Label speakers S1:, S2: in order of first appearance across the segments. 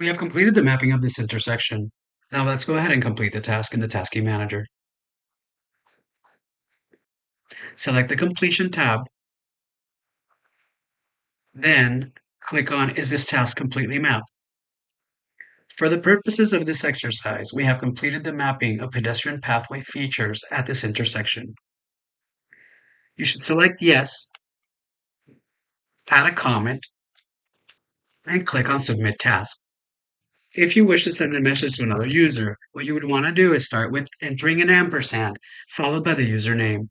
S1: We have completed the mapping of this intersection. Now let's go ahead and complete the task in the Tasking Manager. Select the Completion tab. Then click on Is this task completely mapped? For the purposes of this exercise, we have completed the mapping of pedestrian pathway features at this intersection. You should select Yes, add a comment, and click on Submit Task. If you wish to send a message to another user, what you would want to do is start with entering an ampersand, followed by the username.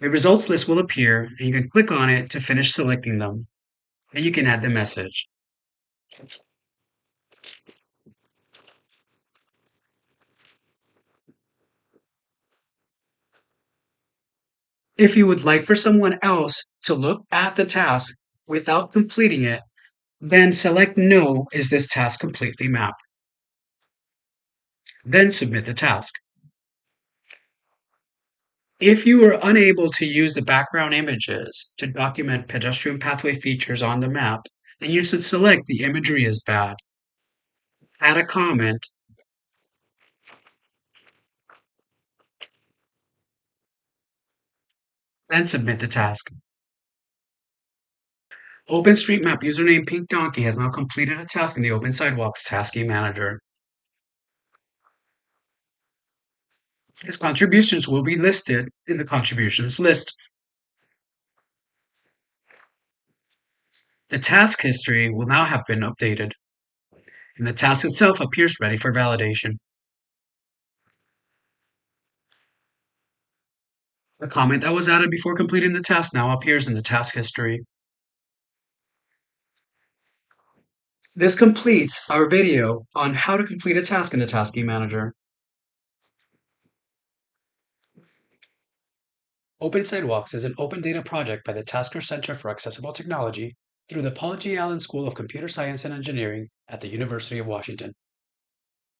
S1: A results list will appear, and you can click on it to finish selecting them. Then you can add the message. If you would like for someone else to look at the task without completing it, then select No is this task completely mapped. Then submit the task. If you are unable to use the background images to document pedestrian pathway features on the map, then you should select the imagery is bad. Add a comment. Then submit the task. OpenStreetMap username Pink Donkey has now completed a task in the Open Sidewalks Tasking Manager. His contributions will be listed in the contributions list. The task history will now have been updated, and the task itself appears ready for validation. The comment that was added before completing the task now appears in the task history. This completes our video on how to complete a task in the Tasking Manager. Open Sidewalks is an open data project by the Taskar Center for Accessible Technology through the Paul G. Allen School of Computer Science and Engineering at the University of Washington.